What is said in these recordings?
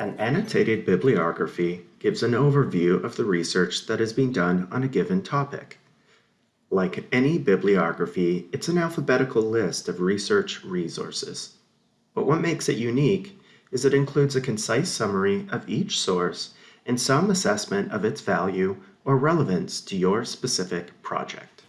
An annotated bibliography gives an overview of the research that has been done on a given topic. Like any bibliography, it's an alphabetical list of research resources. But what makes it unique is it includes a concise summary of each source and some assessment of its value or relevance to your specific project.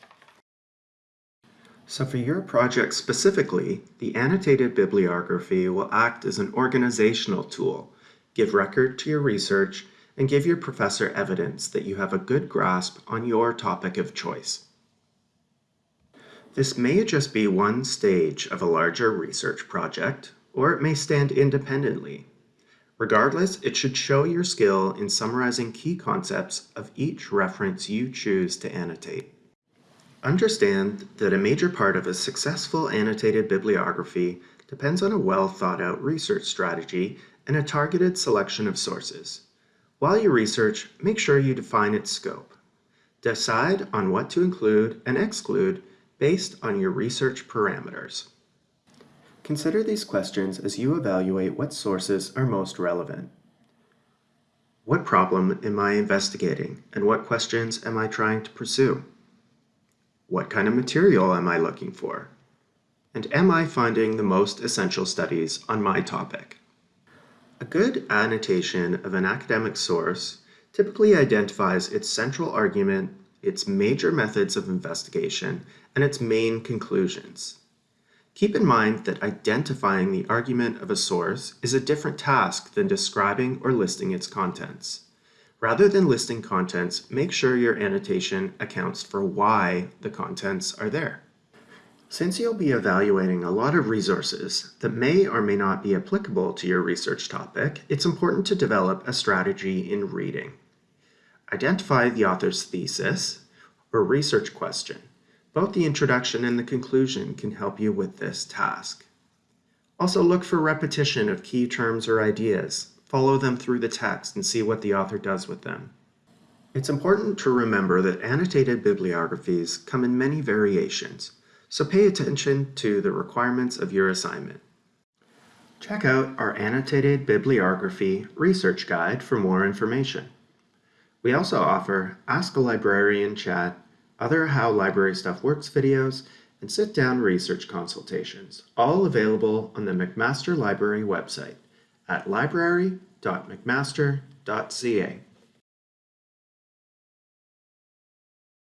So for your project specifically, the annotated bibliography will act as an organizational tool give record to your research, and give your professor evidence that you have a good grasp on your topic of choice. This may just be one stage of a larger research project, or it may stand independently. Regardless, it should show your skill in summarizing key concepts of each reference you choose to annotate. Understand that a major part of a successful annotated bibliography depends on a well thought out research strategy and a targeted selection of sources. While you research, make sure you define its scope. Decide on what to include and exclude based on your research parameters. Consider these questions as you evaluate what sources are most relevant. What problem am I investigating and what questions am I trying to pursue? What kind of material am I looking for? And am I finding the most essential studies on my topic? A good annotation of an academic source typically identifies its central argument, its major methods of investigation, and its main conclusions. Keep in mind that identifying the argument of a source is a different task than describing or listing its contents. Rather than listing contents, make sure your annotation accounts for why the contents are there. Since you'll be evaluating a lot of resources that may or may not be applicable to your research topic, it's important to develop a strategy in reading. Identify the author's thesis or research question. Both the introduction and the conclusion can help you with this task. Also look for repetition of key terms or ideas. Follow them through the text and see what the author does with them. It's important to remember that annotated bibliographies come in many variations, so pay attention to the requirements of your assignment. Check out our annotated bibliography research guide for more information. We also offer Ask a Librarian chat, other How Library Stuff Works videos, and sit-down research consultations, all available on the McMaster Library website at library.mcmaster.ca.